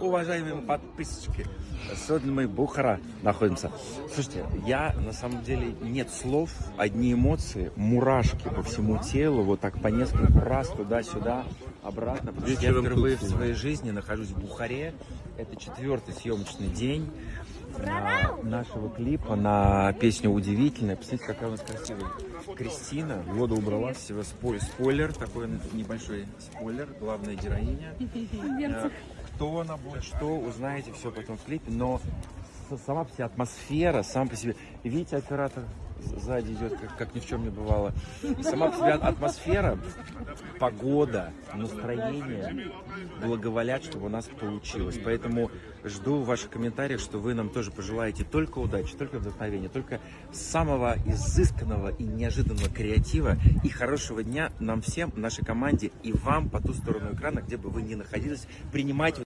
уважаемые подписчики, сегодня мы в Бухара находимся. Слушайте, я на самом деле нет слов, одни эмоции, мурашки по всему телу, вот так по несколько раз туда-сюда, обратно. Потому что я впервые в своей жизни нахожусь в Бухаре. Это четвертый съемочный день а, нашего клипа на песню «Удивительная». Посмотрите, какая у нас красивая Кристина. Воду убрала. Всего спой- спойлер, такой небольшой спойлер, главная героиня. Кто она будет, что, узнаете все потом в клипе, но сама по себе атмосфера, сам по себе, видите, оператор сзади идет, как, как ни в чем не бывало. Сама по себе атмосфера, погода, настроение благоволят, чтобы у нас получилось. Поэтому жду ваших комментариев, что вы нам тоже пожелаете только удачи, только вдохновения, только самого изысканного и неожиданного креатива и хорошего дня нам всем, нашей команде и вам по ту сторону экрана, где бы вы ни находились, принимать